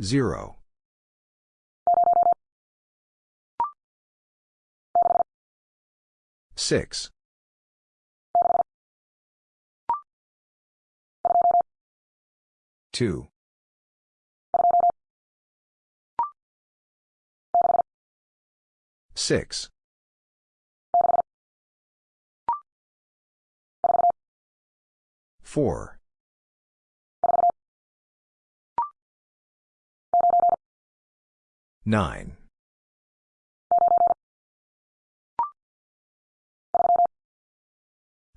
Zero. Six. Two. Six. Four. Nine.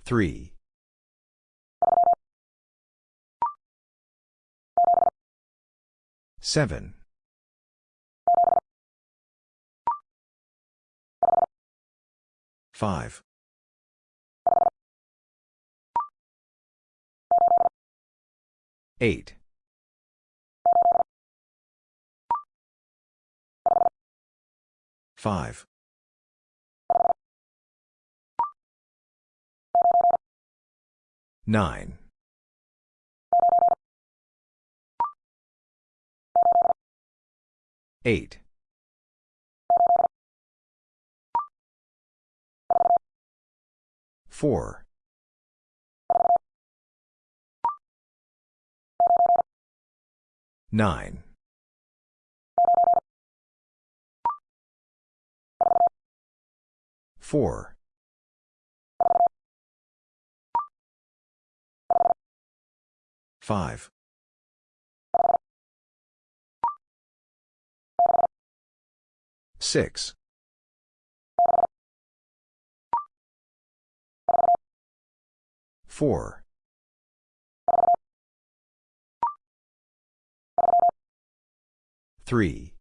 Three. Seven. Five. Eight. Five. Nine. Eight. Four. Nine. Four. Five. Six. Four. Three.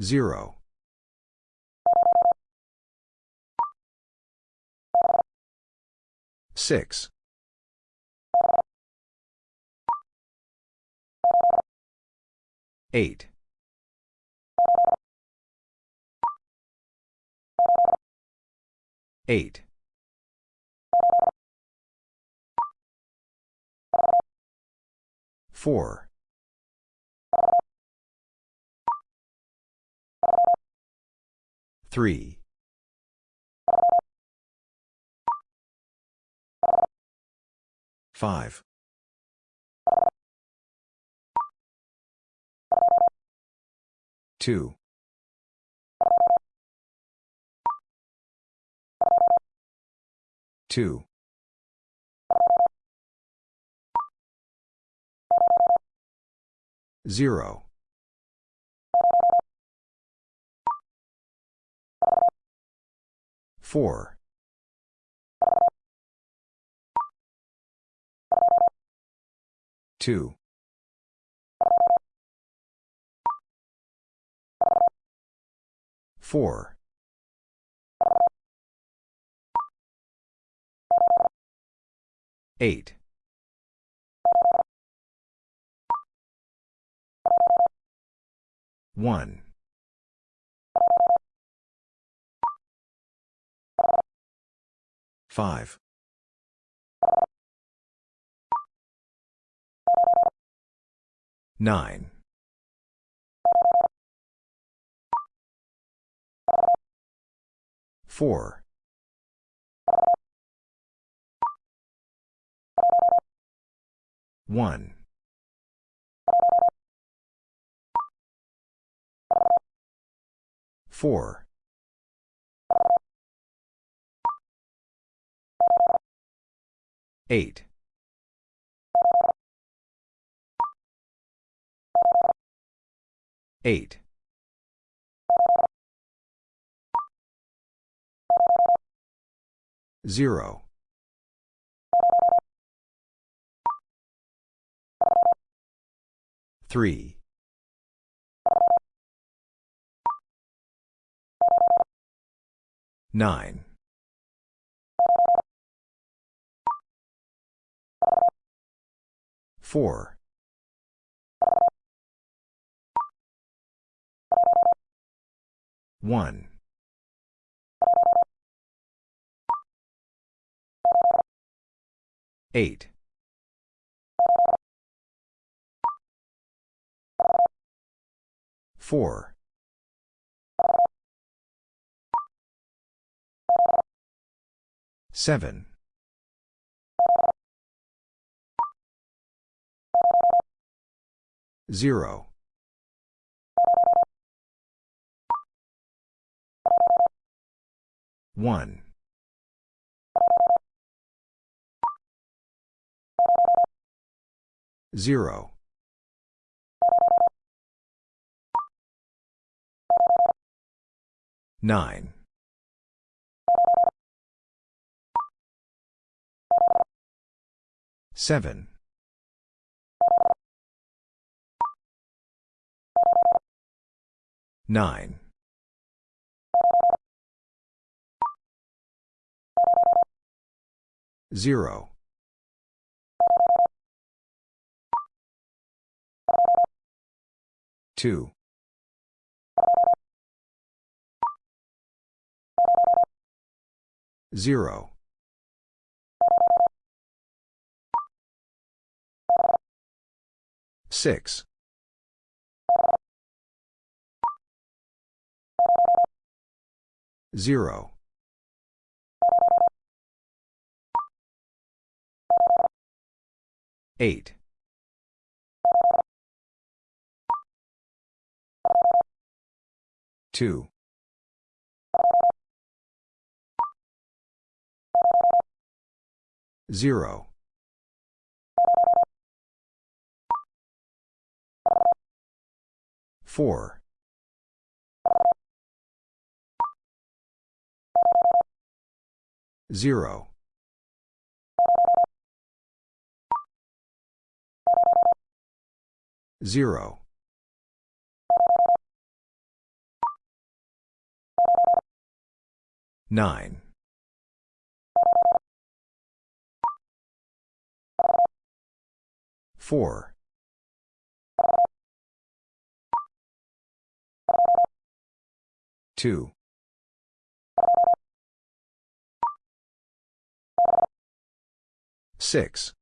Zero. Six. Eight. Eight. Four. Three. Five. Two. Two. Zero. Four. Two. Four. Eight. One. Five. Nine. Four. One. Four. Eight. Eight. Zero. Three. Nine. Four. One. Eight. Four. Seven. Zero. One. Zero. Nine. Seven. Nine. Zero. Two. Zero. Six. Zero. Eight. Two. Zero. Four. Zero. Zero. Nine. Four. Two. Six.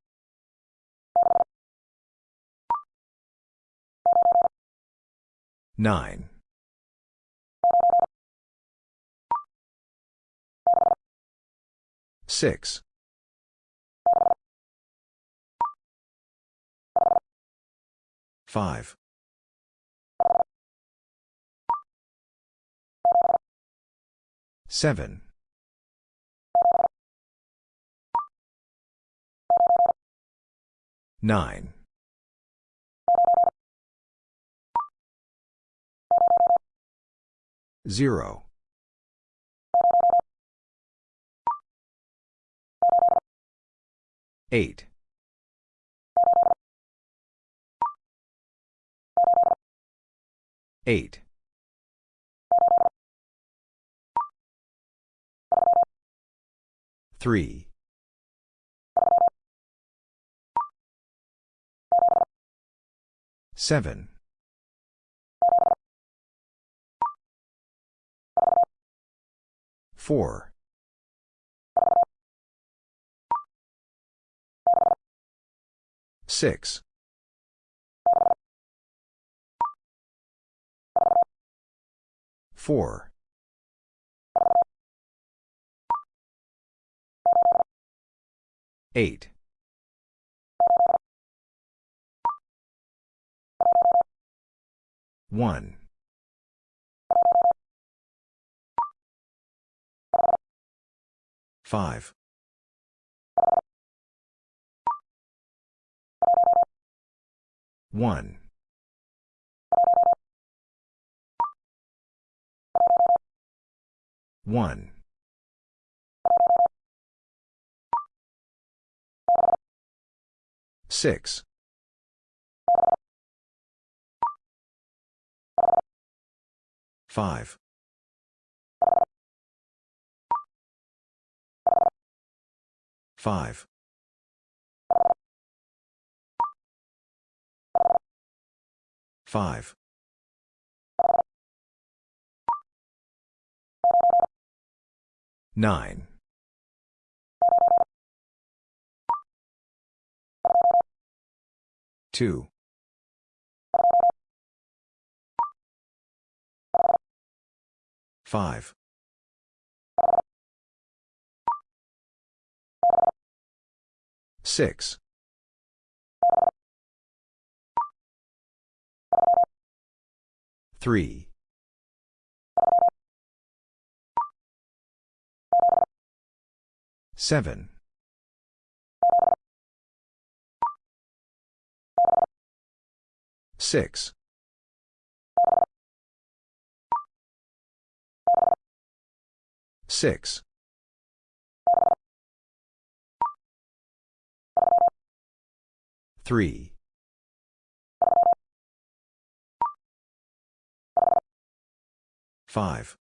Nine. Six. Five. Seven. Nine. Zero. Eight. Eight. Three. Seven. Four. Six. Four. Eight. One. Five. One. One. Six. Five. Five. Five. Nine. 2. 5. 6. 3. 7. 6. 6. 3. 5.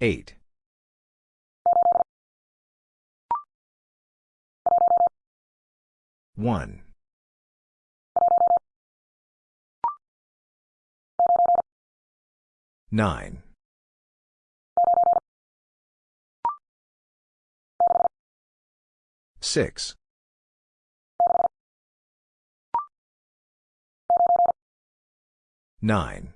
8. 1. 9. 6. 9.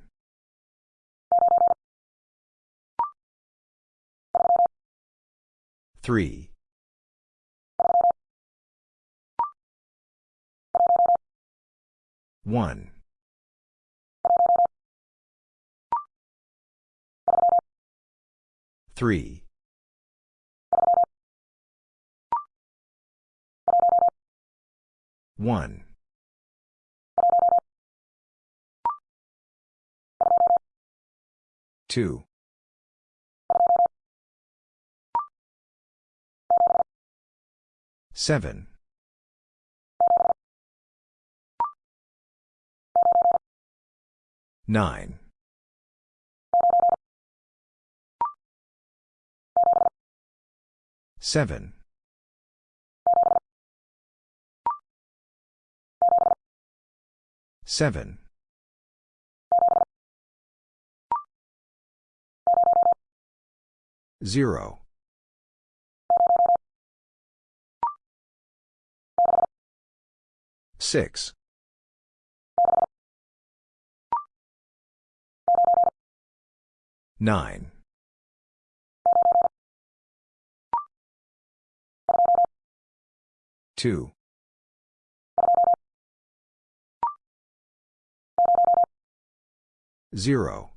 3. 1. 3. 1. 2. 7. 9. 7. 7. 0. 6. 9. 2. 0.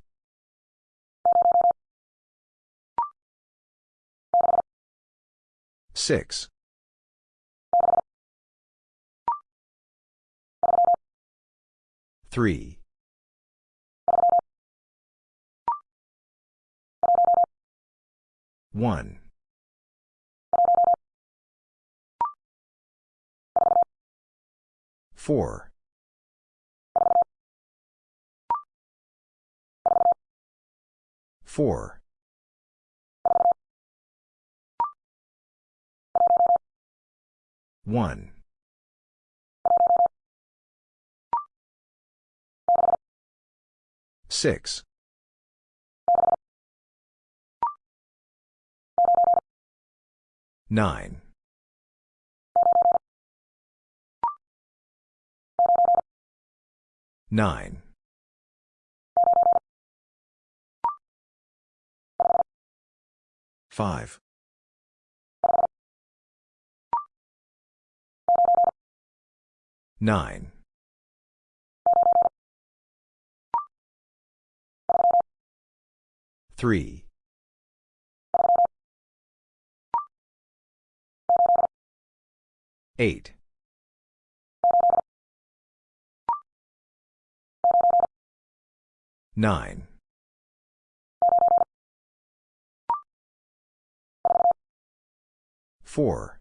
6. 3. 1. 4. 4. 1. 6. 9. 9. 5. 9. 3. 8. 9. 4.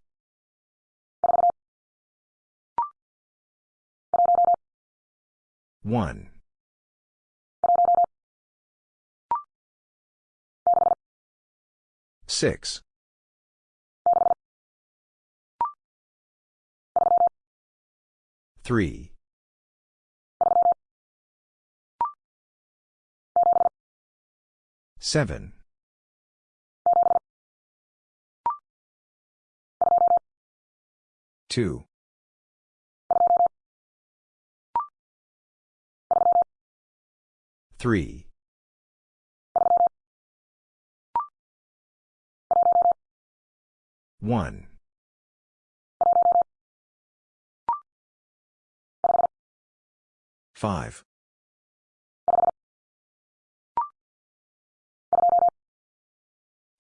1. 6. 3. 7. 2. 3. 1. 5.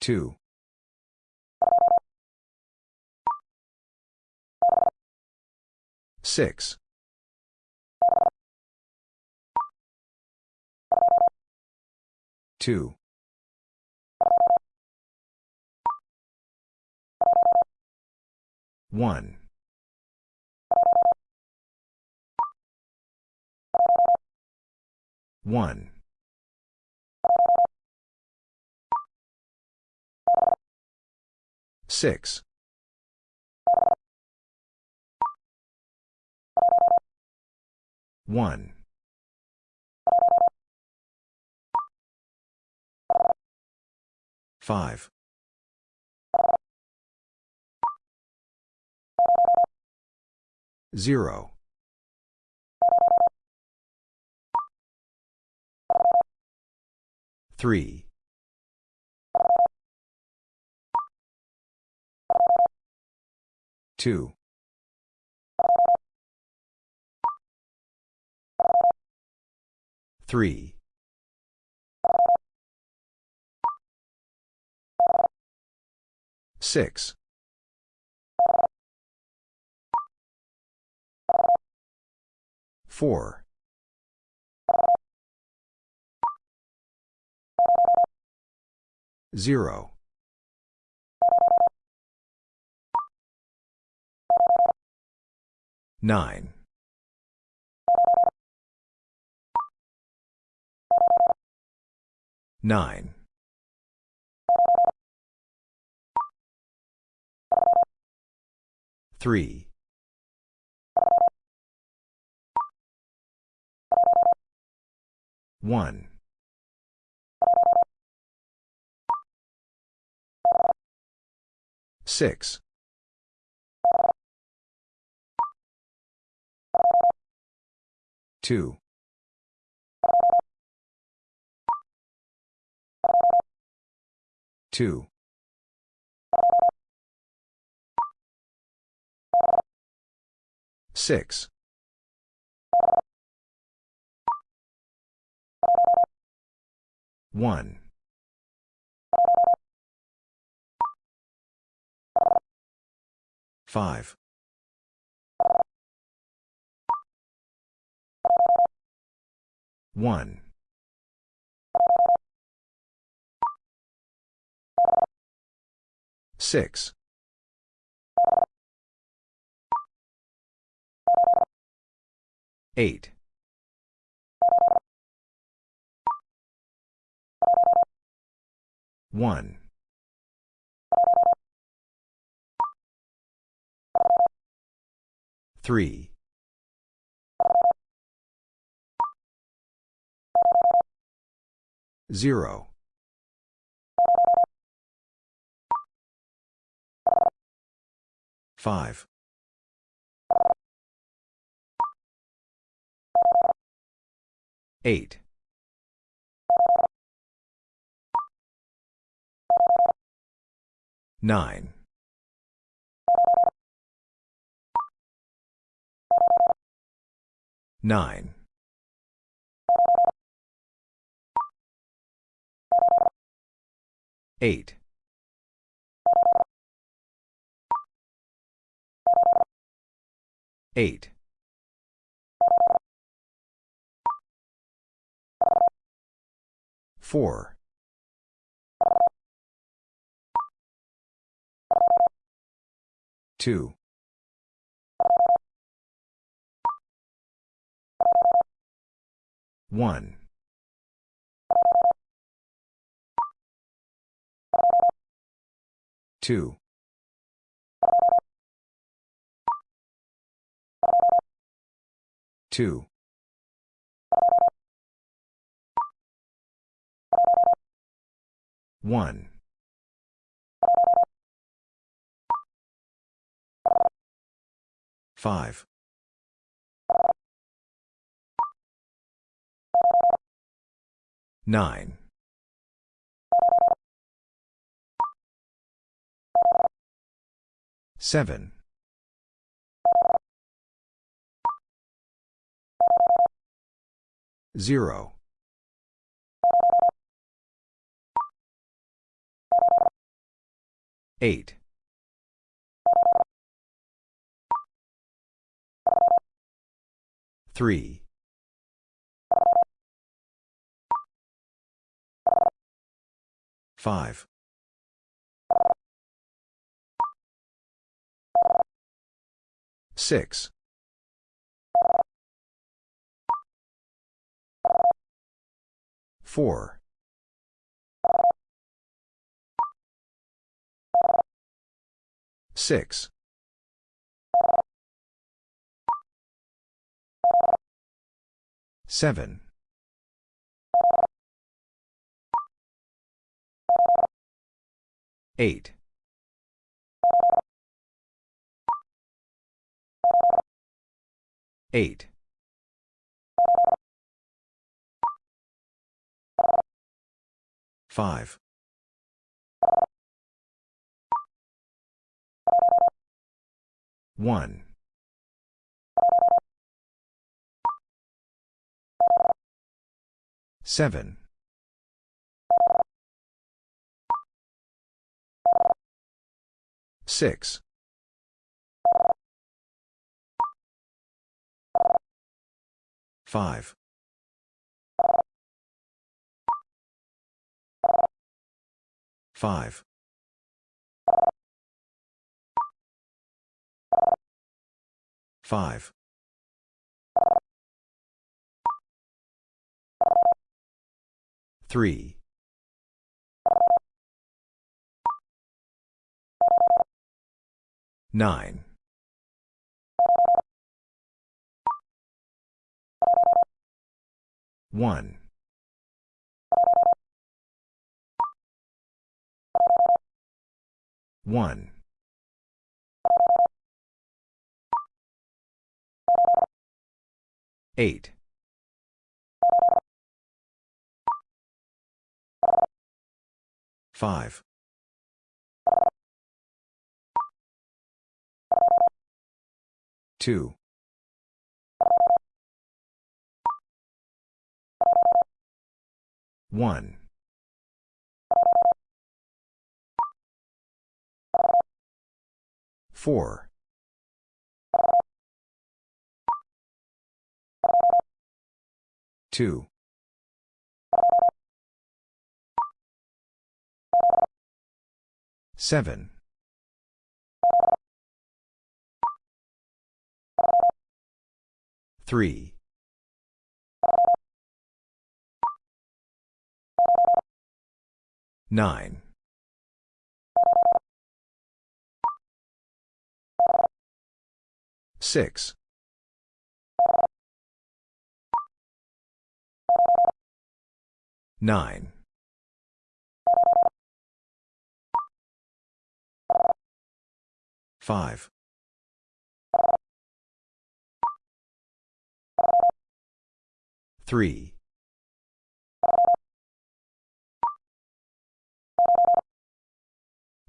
2. 6. 2. 1. 1. 6. 1. 5. 0. 3. 2. 3. 6. 4. 0. 9. 9. 3. 1. 6. 2. 2. 6. 1. 5. 1. 6. 8. 1. 3. 0. 5. 8. 9. 9. 8. 8. 4. 2. 1. 2. 2. 1. 5. 9. 7. 0. 8. 3. 5. 6. 4. 6. 7. 8. 8. 5. 1. 7. 6. 5. 5. 5. 3. 9. 1. 1. 8. 5. 2. 1. 4. 2. 7. 3. 9. 6. 9. 5. 3.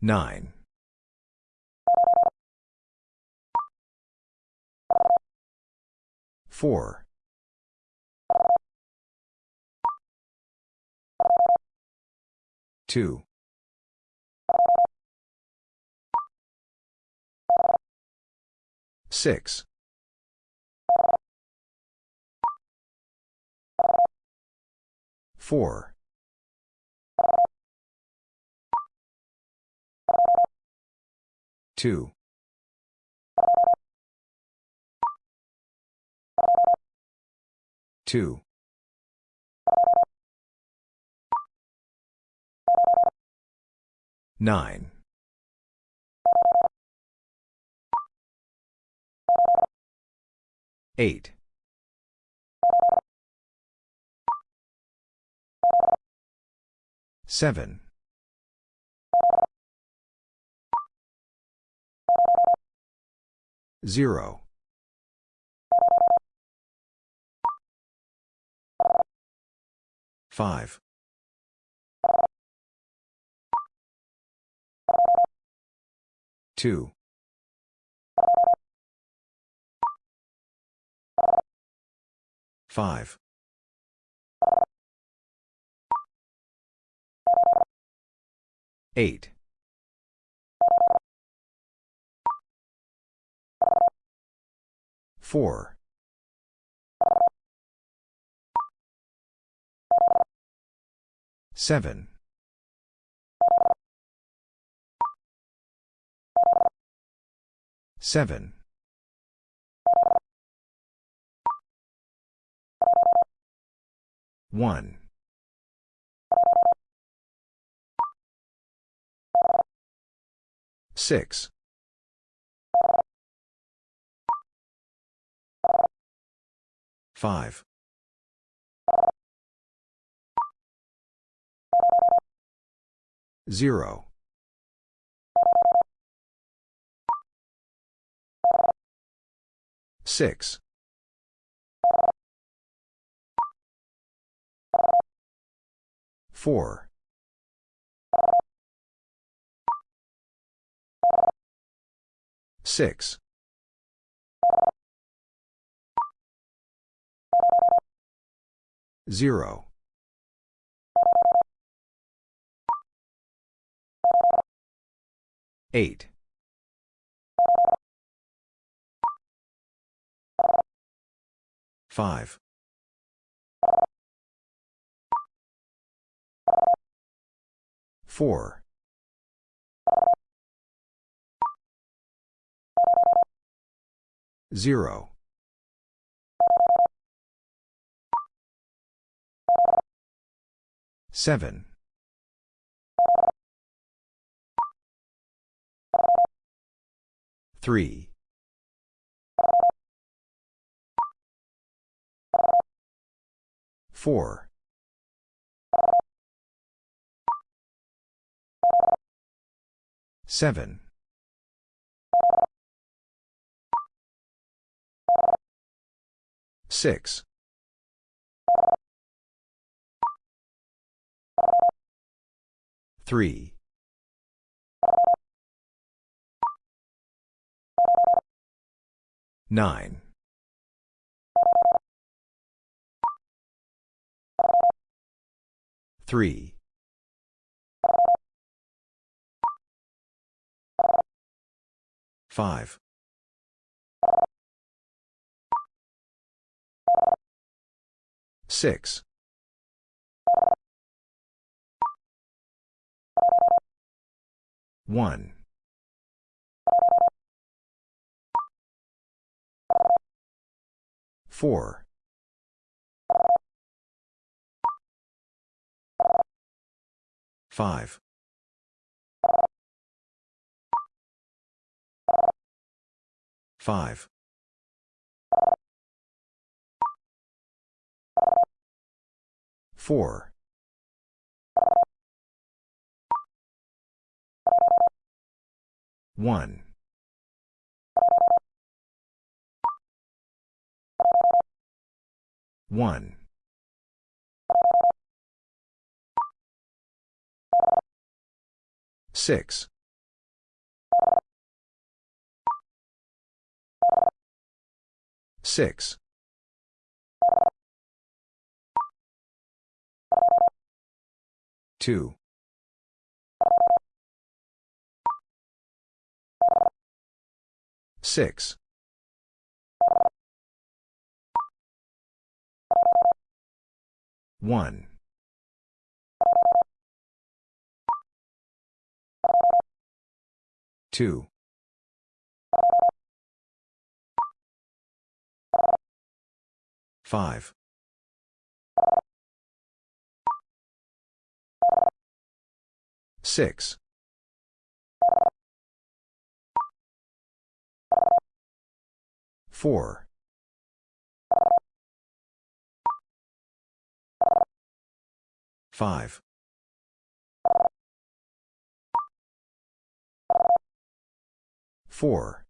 9. 4. 2. 6. 4. 2. 2. 9. 8. 7. Zero. Five. Two. Five. Eight. 4. 7. 7. 1. 6. 5. 0. 6. 4. 6. 0. 8. 5. 4. 0. Seven. Three. Four. Seven. Six. Three. Nine. Three. Five. Six. 1. 4. 5. 5. 4. 1. 1. 6. 6. 2. Six. One. Two. Five. Six. Four. Five. Four.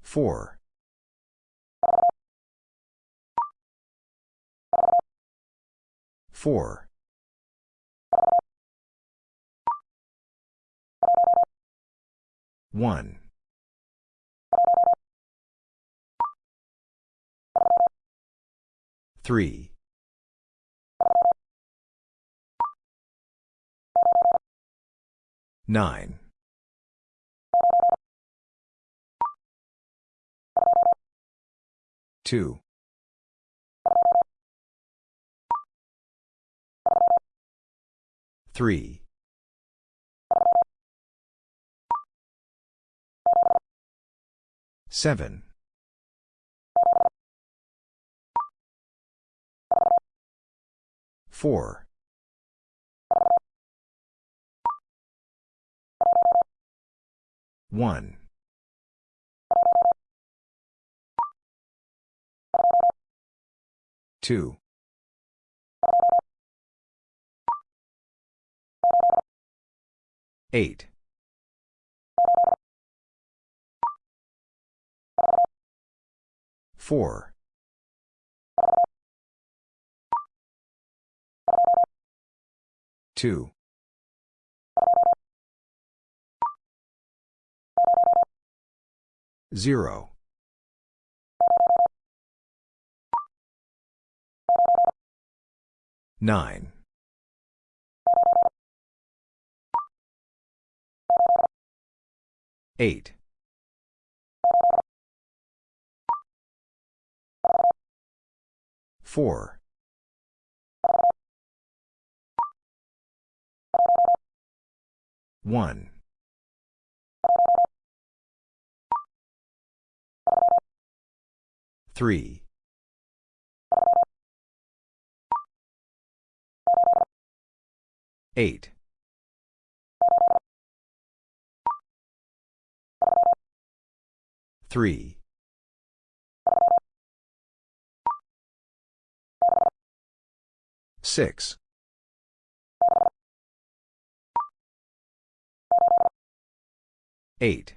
Four. Four. One. Three. Nine. Two. Three. Seven. Four. One. Two. Eight. Four. Two. Zero. Nine. Eight. Four. One. Three. Eight. Three. Six. Eight.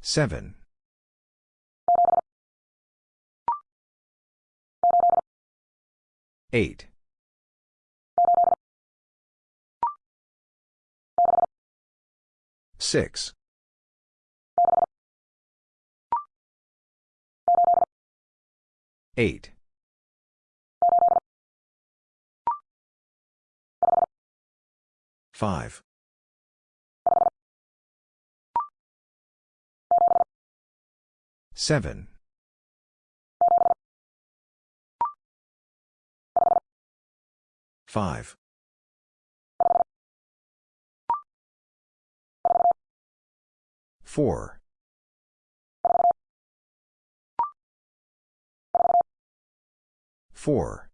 Seven. Eight. Six. Eight. Five. Seven. Five. Four. Four.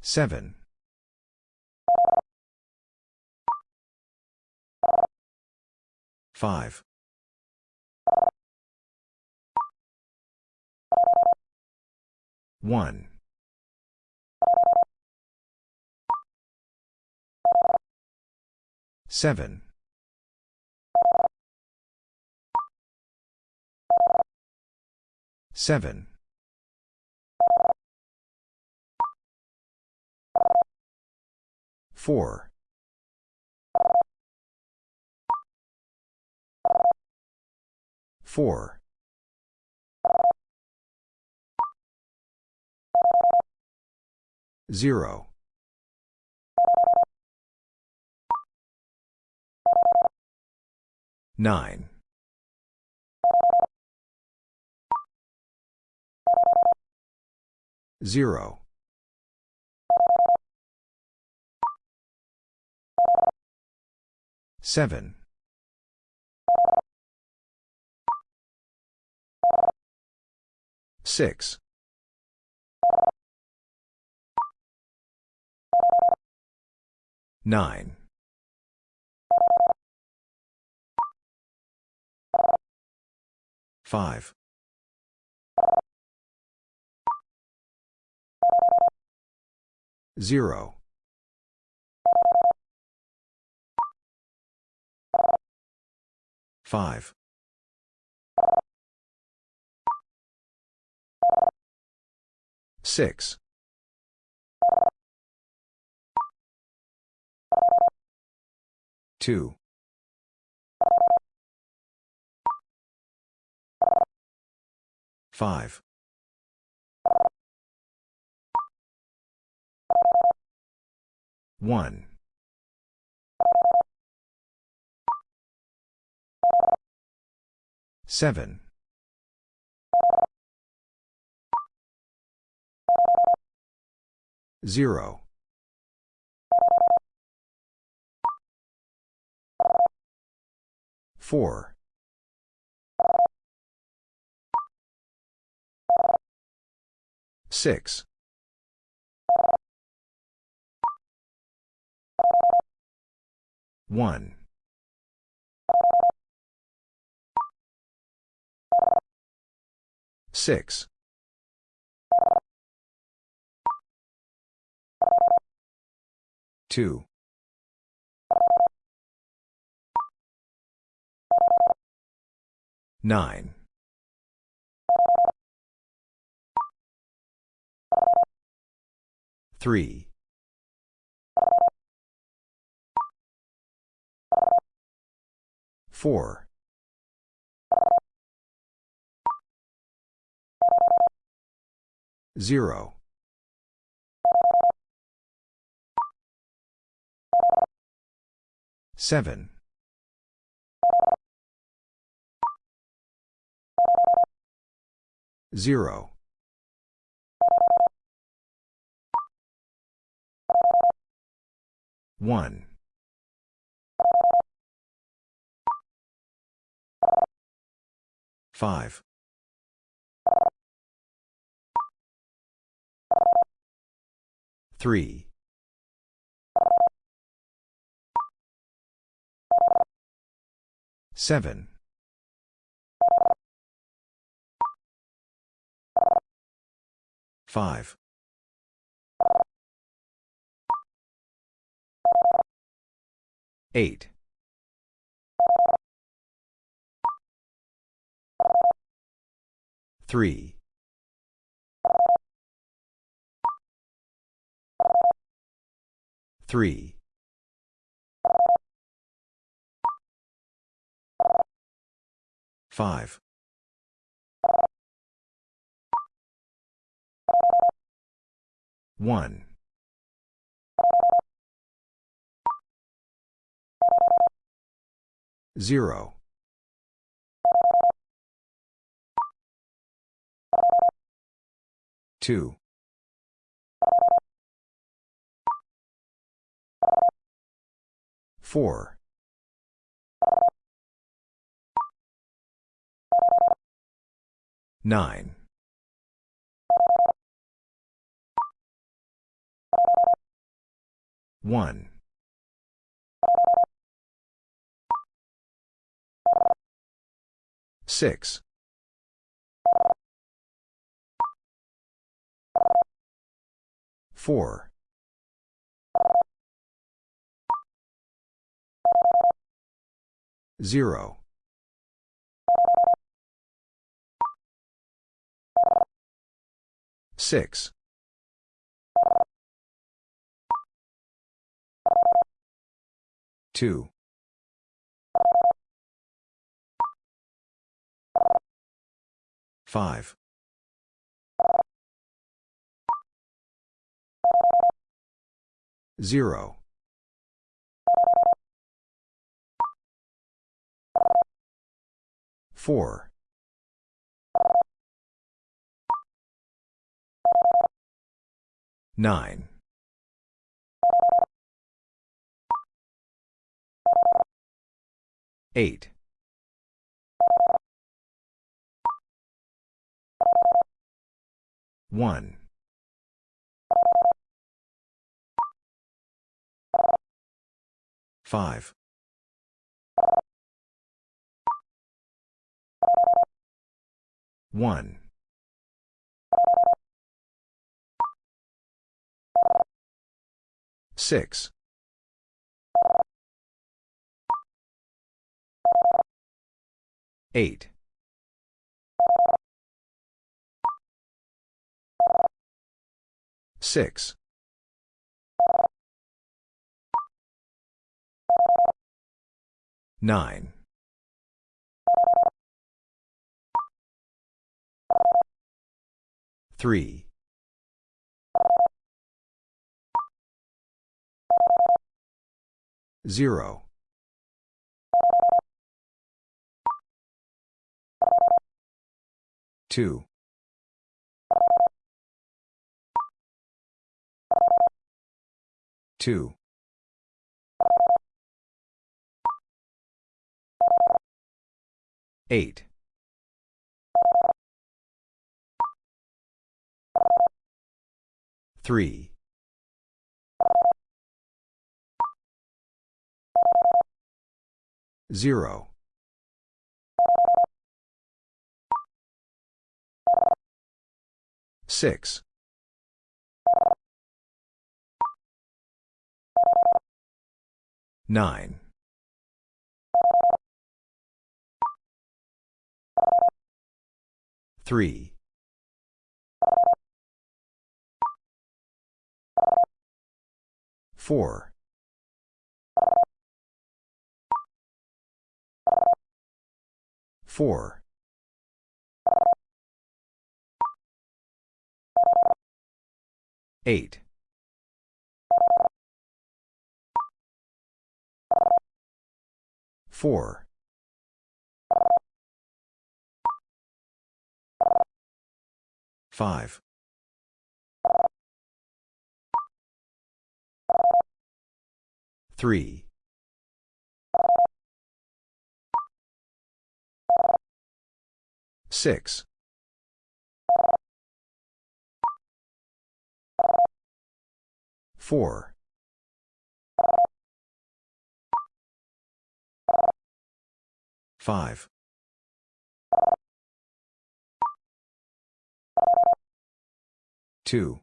Seven. Five. One. Seven. Seven. Four. Four. Zero. Nine. Zero. Seven. Six. Nine. Five. Zero. Five. Six. Two. Five. One. Seven. Zero. Four. Six. One. Six. Two. Nine. Three. Four. Zero. Seven. Zero. One. Five. Three. Seven. Five. Eight. Three. Three. Five. One. Zero. Two. Four. Nine. One. Six. Four. Zero. Six. Two. Five. Zero. Four. Nine. Eight. One. Five. One. Six. 8. 6. 9. 3. 0. 2. 2. 8. 3. 0. 6. 9. 3. 4. 4. 8. 4. 5. 3. 6. 4. 5. 2.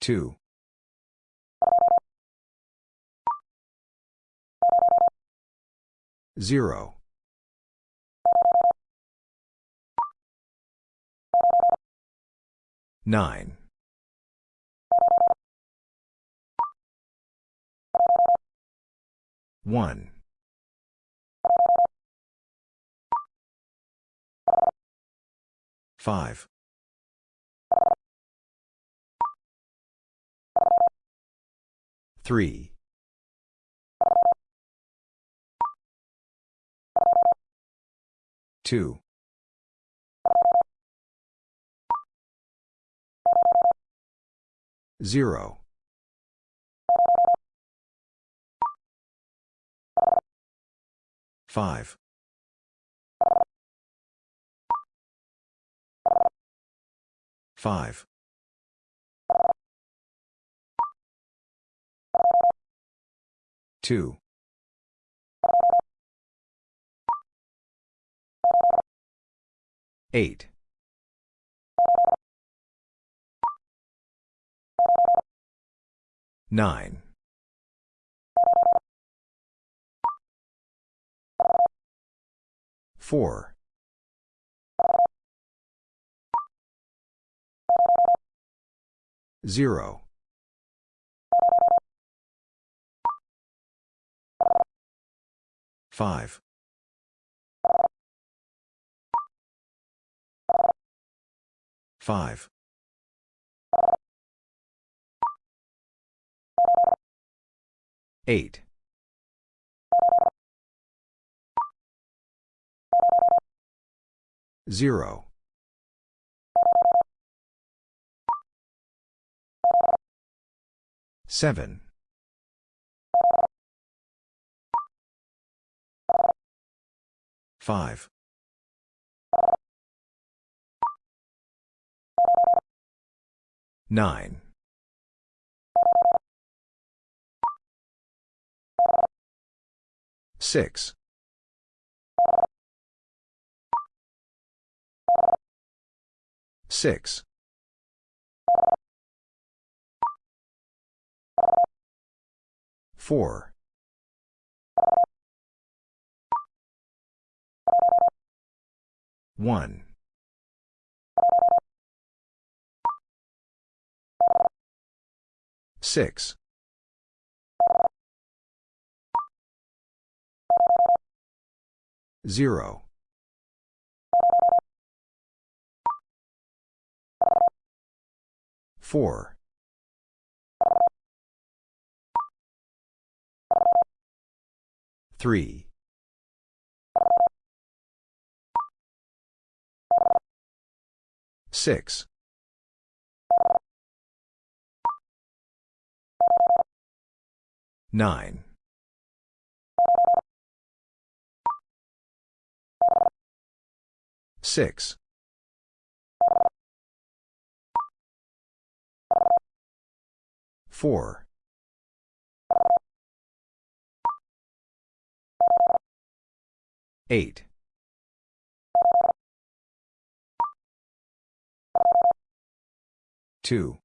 2. 0. 9. 1. 5. 3. 2. 0. 5. 5. 2. 8. 9. 4. 0. 5. 5. 8. 0. 7. 5. 9. 6. 6. 4. 4. 1. 6. 0. 4. 3. 6. 9. 6. 4. 8. 2.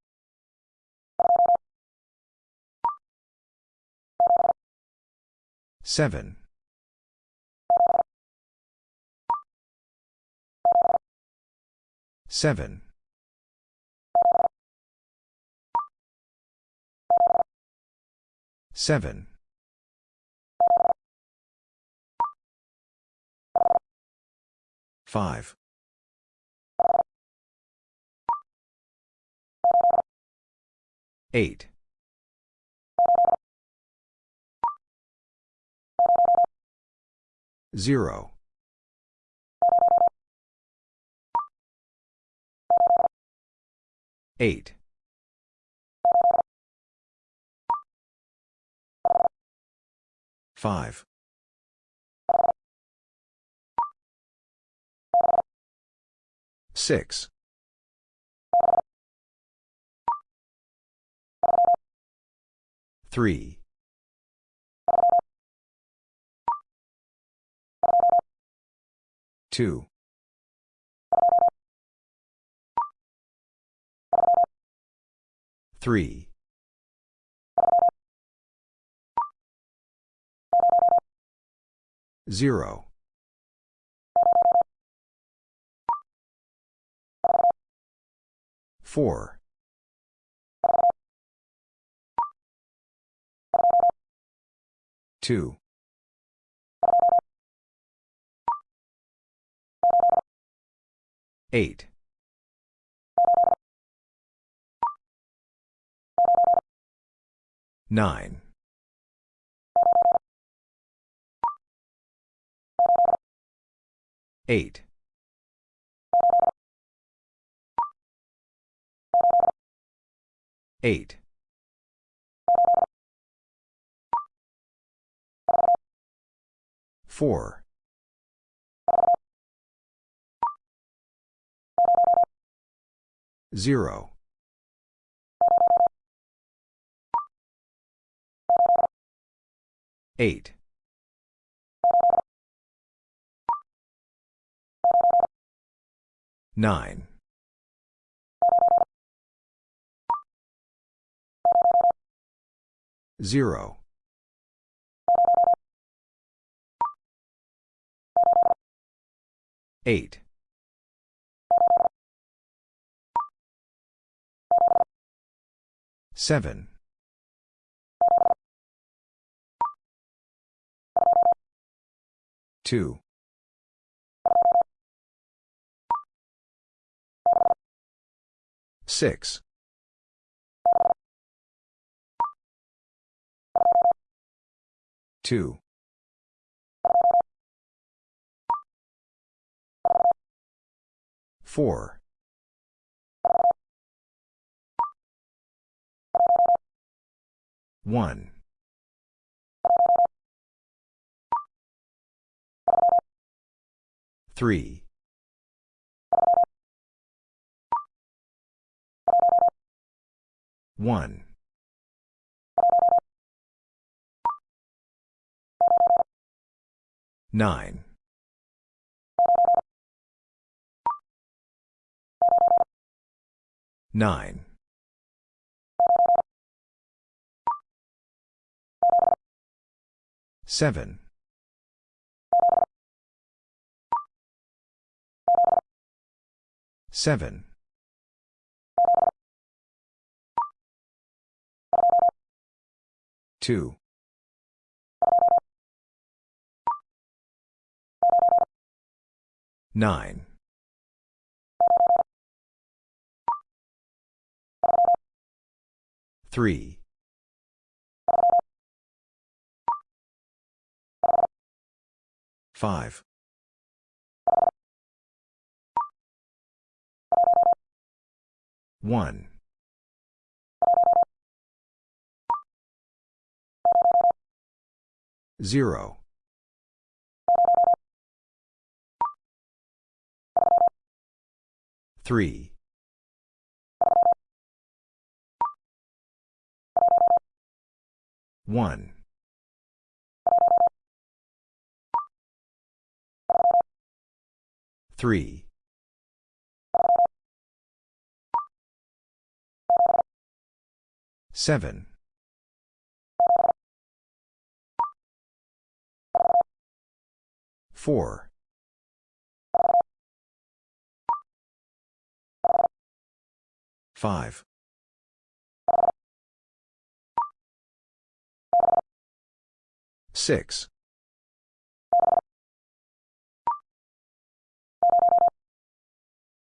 Seven. 7. 7. 5. 8. 0. 8. 5. 6. 3. 2. 3. 0. 4. 2. 8. 9. 8. 8. 4. 0. 8. 9. 0. 8. 7. 2. 6. 2. 4. 1. 3. 1. 9. 9. Seven. Seven. Two. Nine. Three. Five. One. Zero. Three. One. Three. Seven. Four. Five. Six.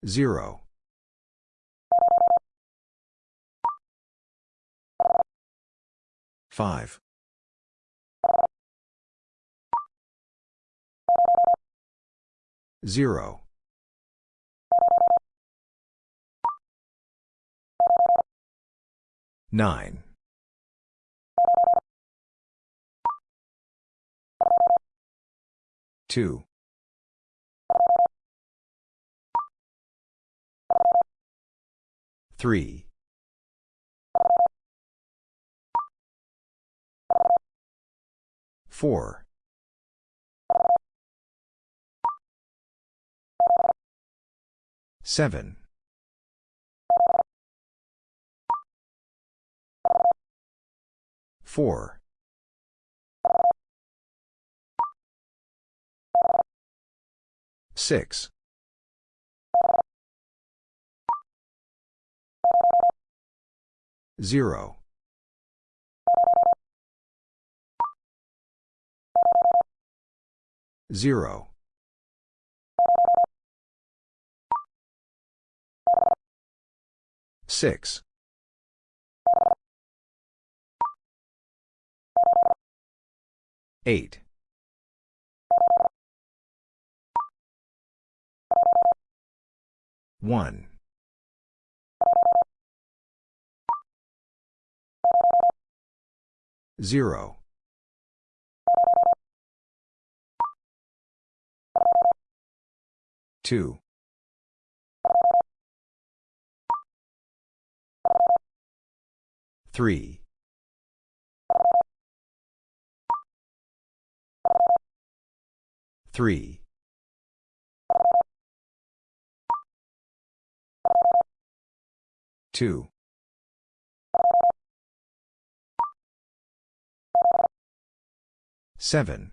Zero. Five. Zero. Nine. Two. Three. Four. Seven. Four. Six. Zero. Zero. Six. Eight. One. Zero. Two. Three. Three. Two. Seven.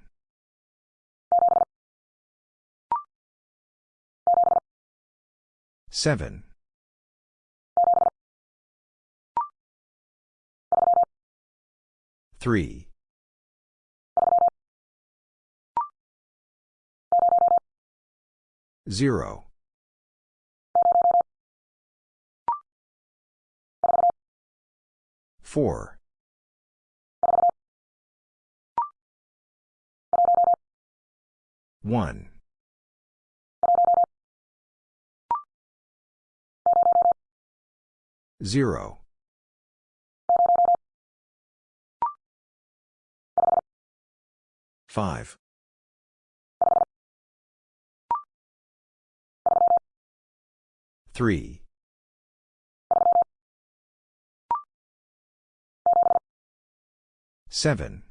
Seven. Three. Zero. Four. One. Zero. Five. Three. Seven.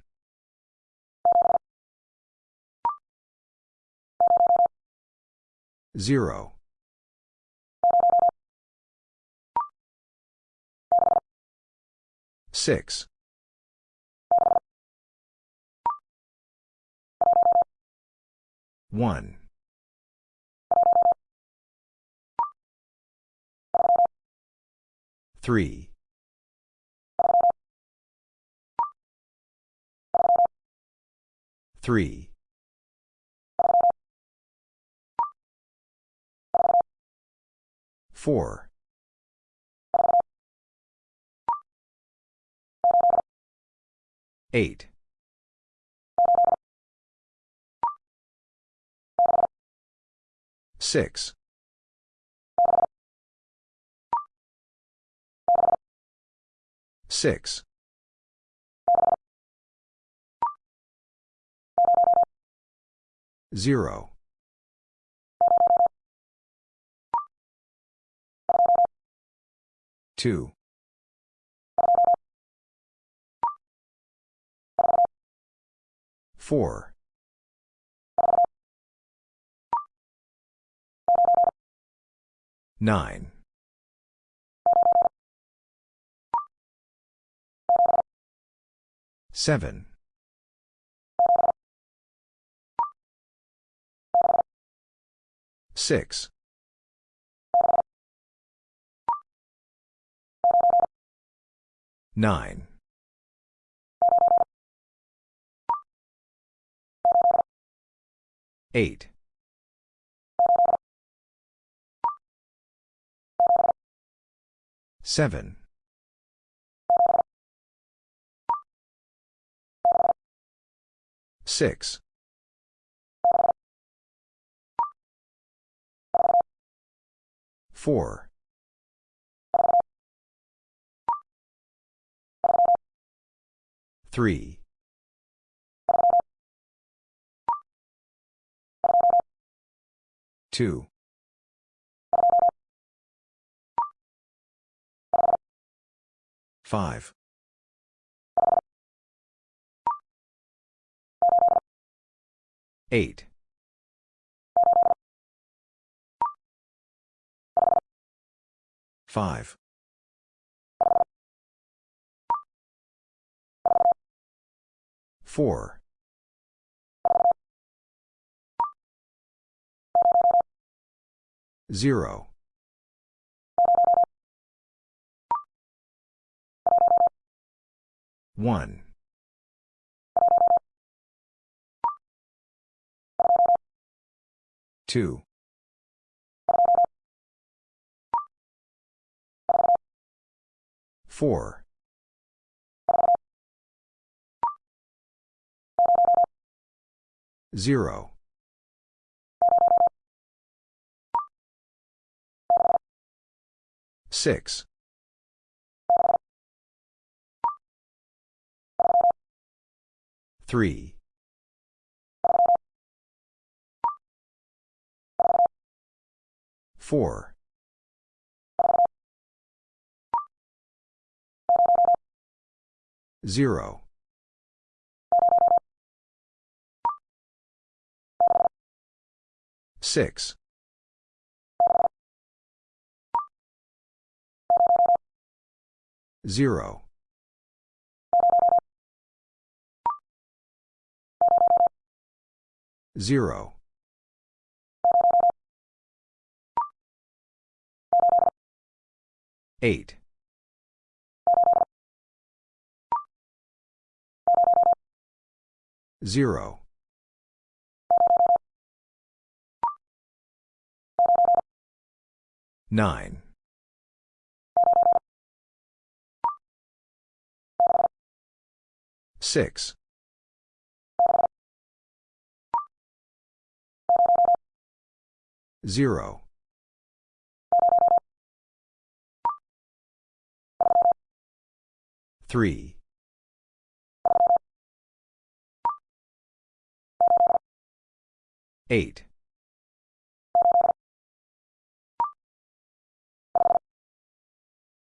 Zero. Six. 1. 3. 3. 4. 8. 6. 6. 0. 2. 4. 9. 7. 6. 9. 8. 7. 6. 4. 3. 2. 5. 8. 5. 4. 0. 1. 2. 4. 0. 6. 3. 4. 0. 6. 0. 0. 8. 0. 9. 6. 0. 3. 8.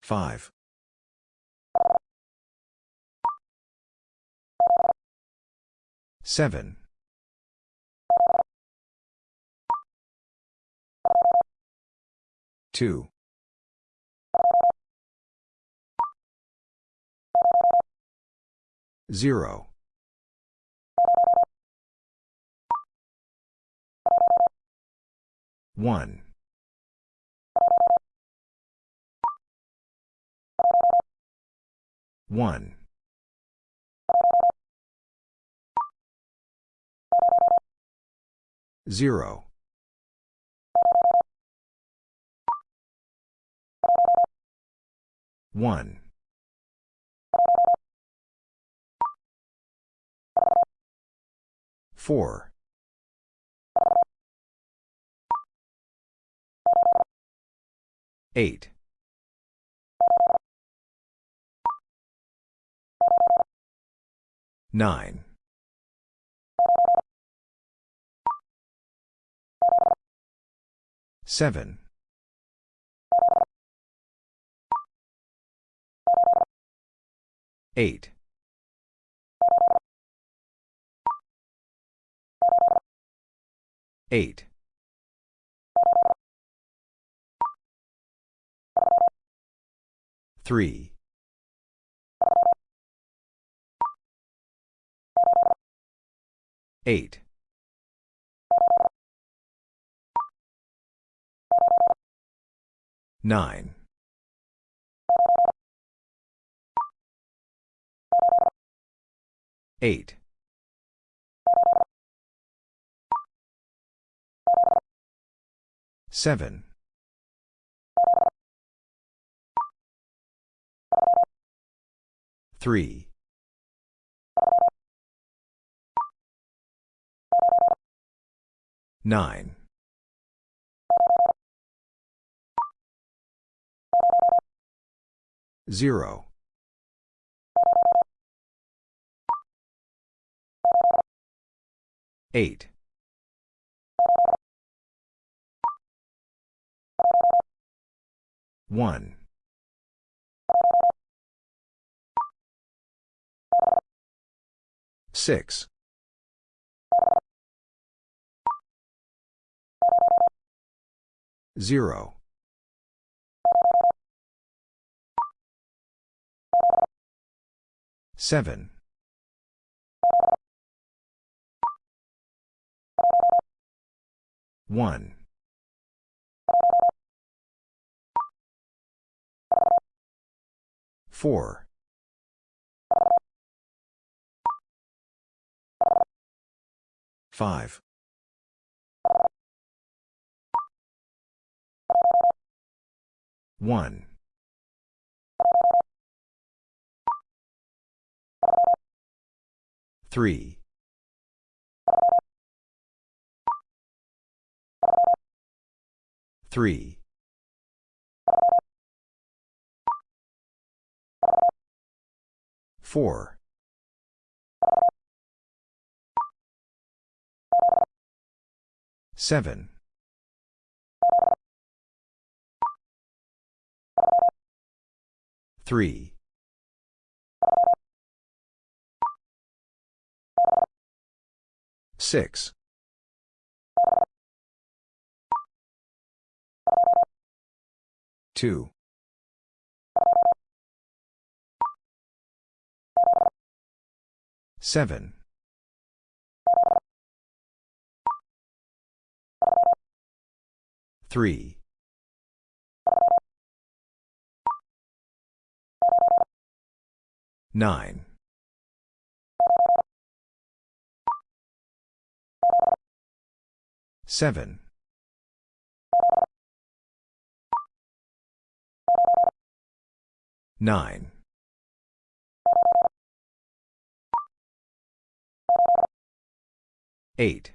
5. 7. 2. 0. 1. 1. 0. 1. 4. 8. 9. 7. 8. 8. 3. 8. 9. 8. 7. 3. 9. 0. 8. 1. 6. 0. 7. 1. 4. 5. 1. 3. 3. 4. 7. 3. 6. 2. 7. 3. 9. 7. 9. 8.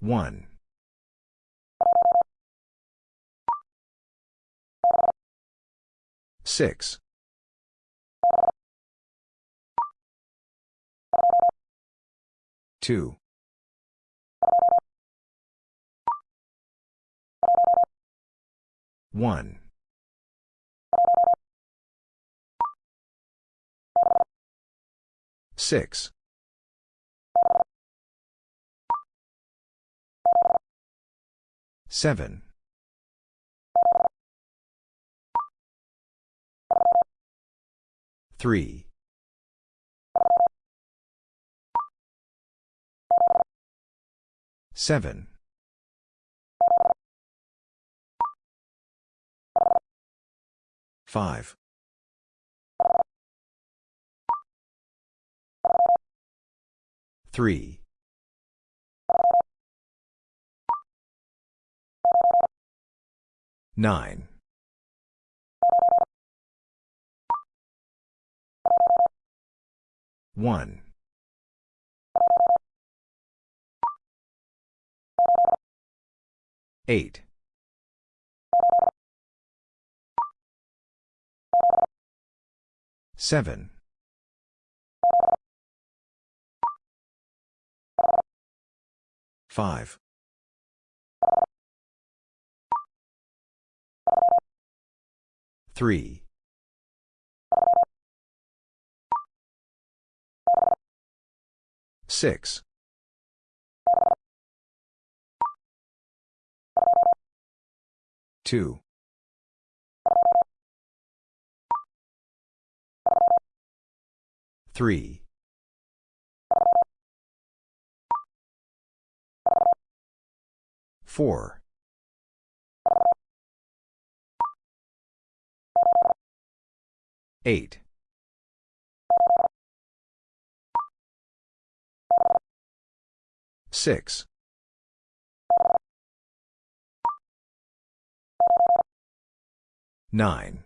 1. 6. 2. 1. 6. 7. 3. Seven. Five. Three. Nine. One. Eight. Seven. Five. Three. Six. Two. Three. Four. Eight. Six. Nine.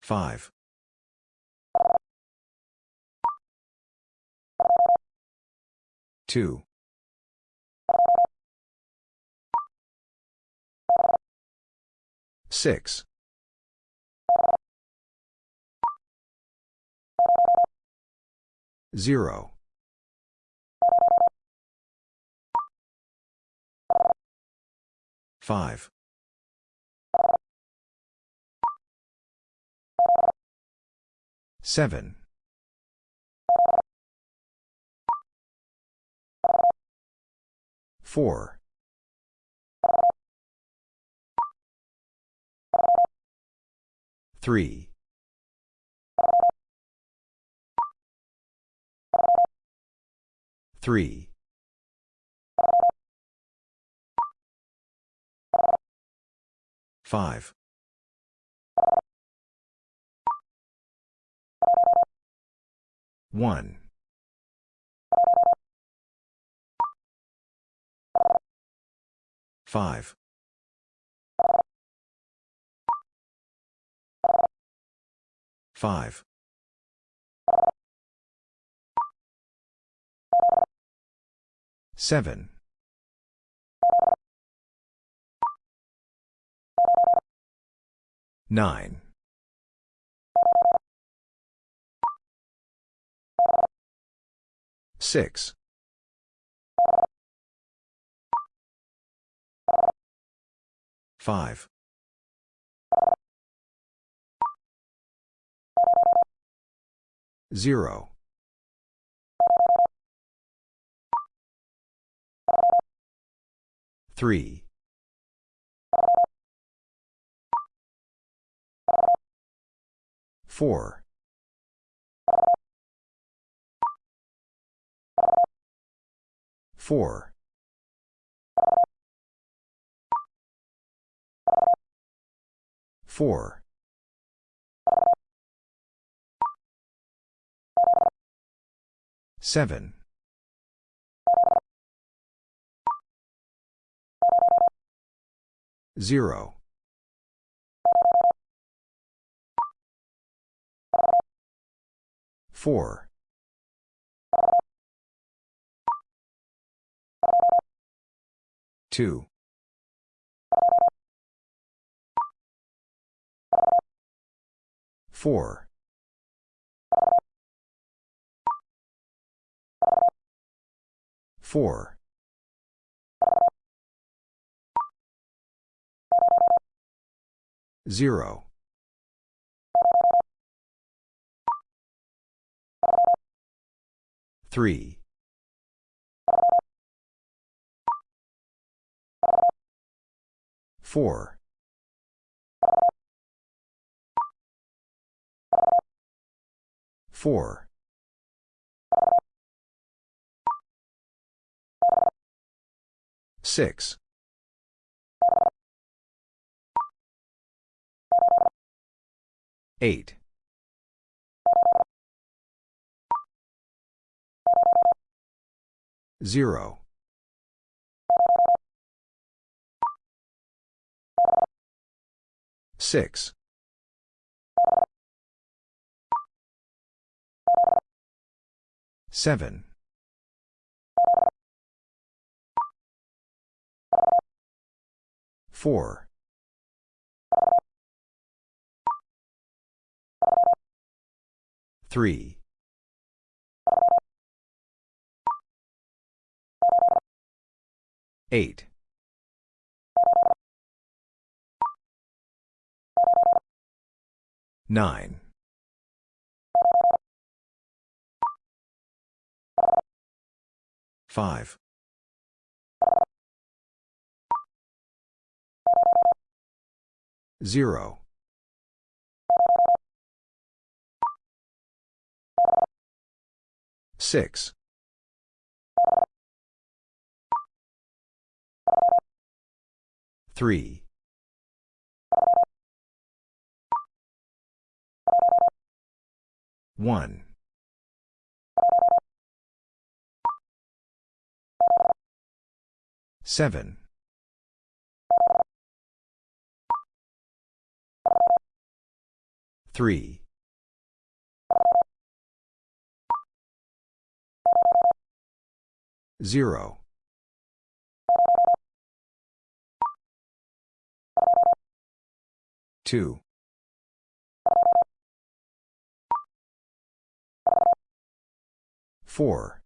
Five. Two. Six. Zero. Five. Seven. Four. Three. Three. Five. One. Five. Five. Seven. Nine. Six. Five. Zero. Three. Four. Four. Four. Seven. Zero. Four. Two. Four. Four. Zero. Three. Four. Four. Six. Eight. Zero. Six. Seven. Four. Three. Eight. Nine. Five. Zero. Six. Three. One. Seven. Three. Zero. Two. Four.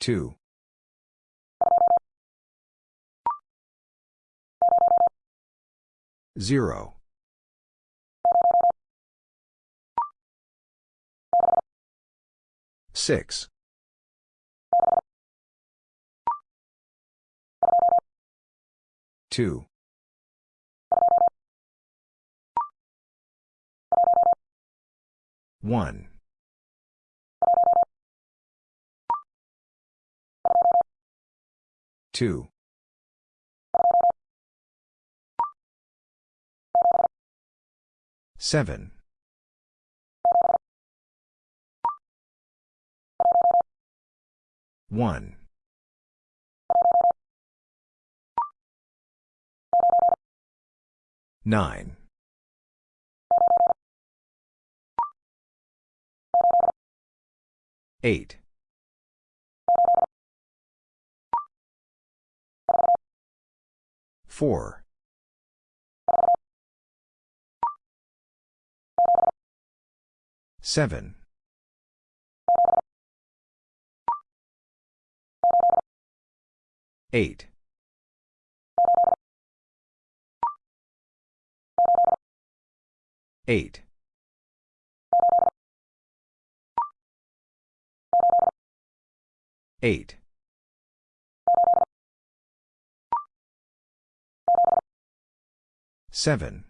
Two. Zero. Six. Two. One. Two. Seven. One. Nine. Eight. Four. Seven. Eight. Eight. Eight. Seven.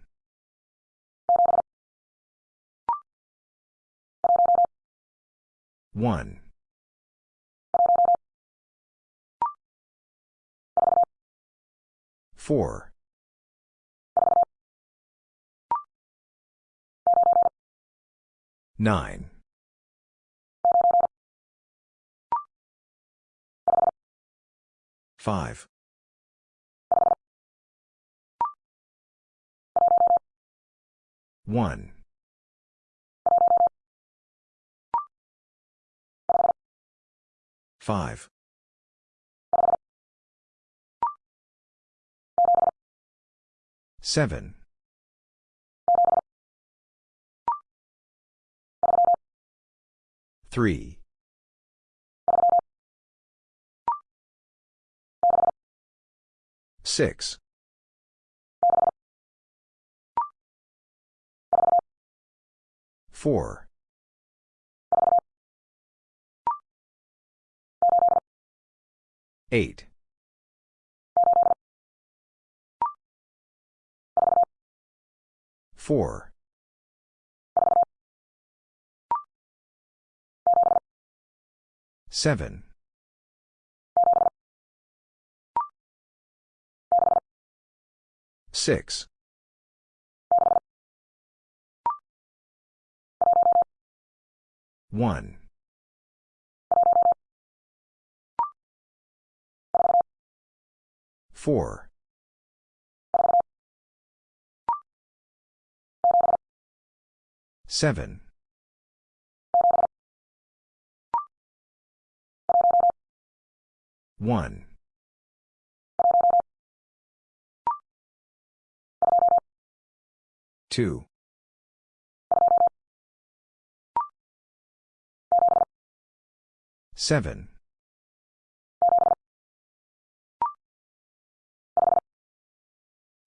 One. Four. Nine. Five. One. Five. Seven. Three. Six. Four. Eight. Four. Seven. Six. One. Four. Seven. One. Two. Seven.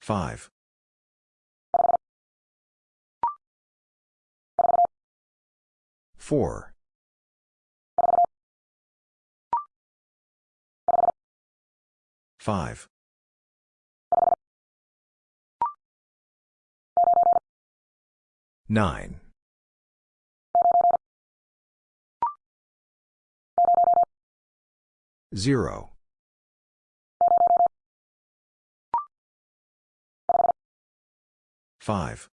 Five. Four. Five. Nine. Zero. Five.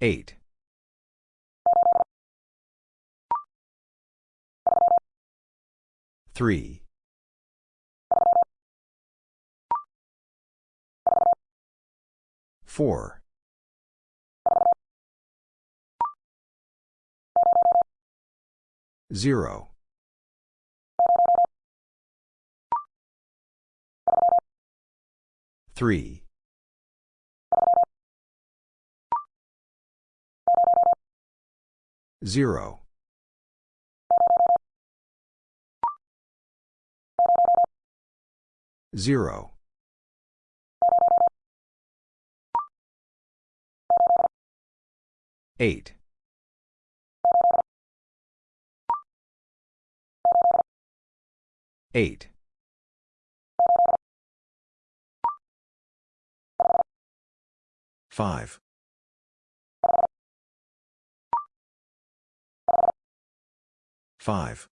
Eight. Three. Four. Zero. Three. Zero. Zero. Eight. Eight. Five. Five.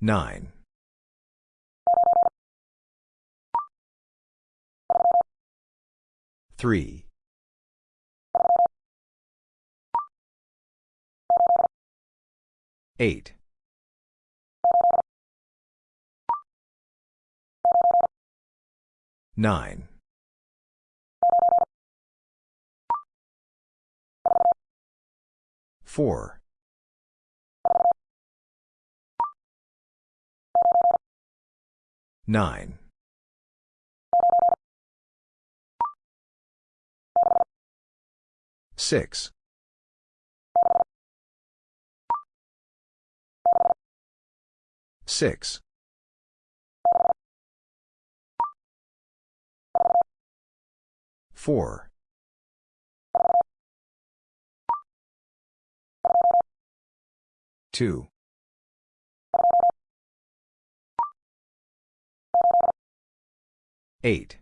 Nine. Three. Eight. Nine. Four. Nine. Six. Six. Four. Two. Eight.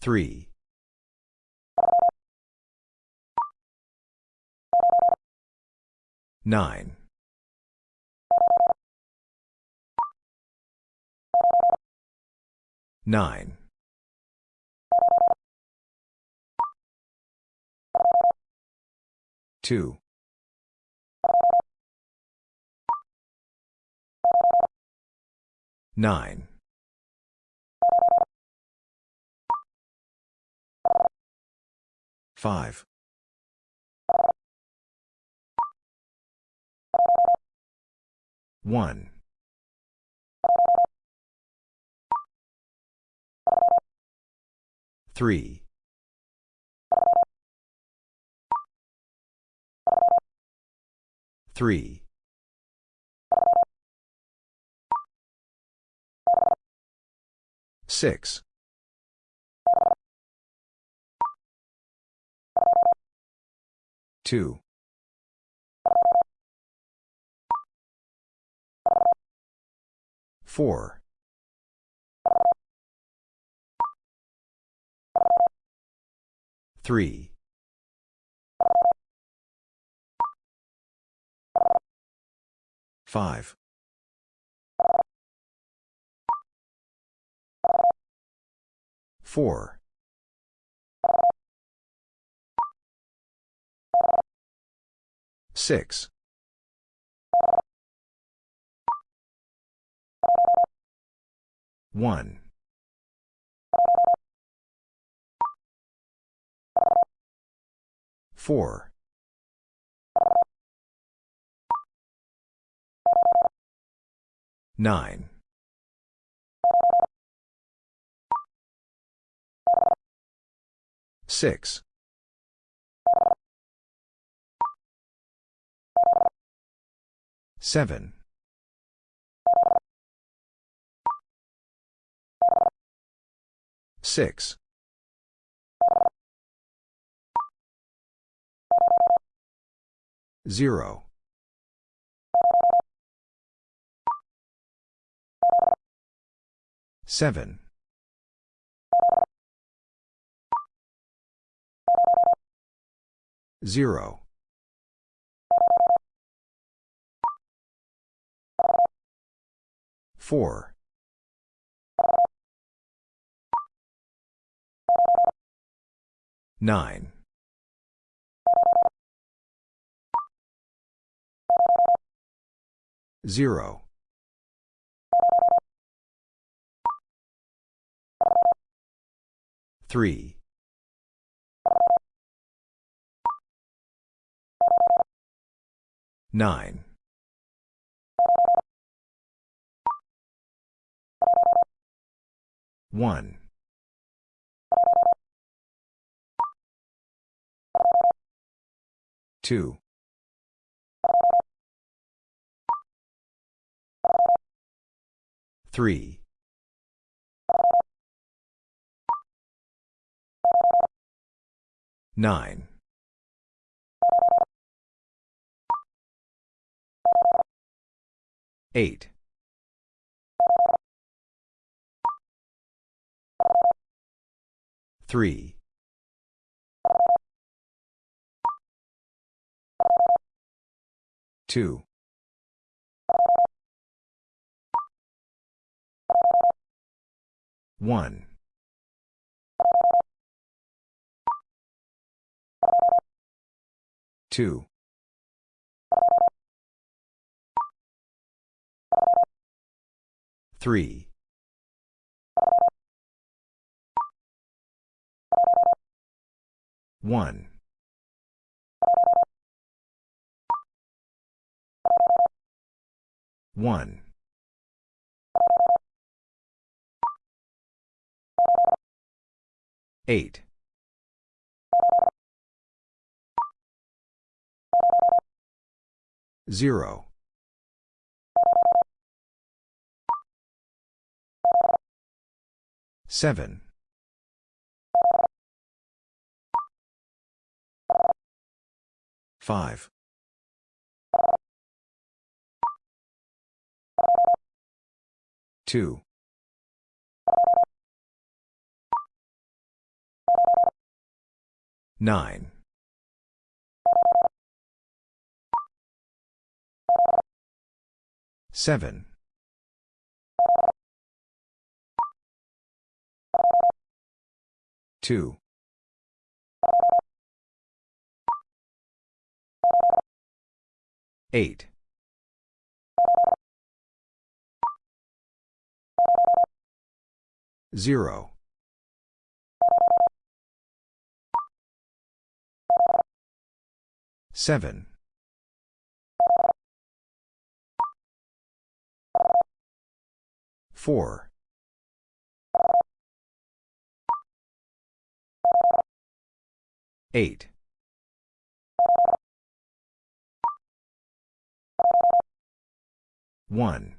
Three. Nine. Nine. Two. Nine. Five. 1. 3. 3. 6. 2. Four. Three. Five. Four. Six. 1. 4. 9. 6. 7. 6. 0. 7. 0. 4. 9. 0. 3. 9. 1. 2. 3. 9. 8. 3. 2. 1. 2. 3. 1. 1. 8. 0. 7. 5. 2. 9. 7. 2. 8. 0. 7. 4. 8. 1.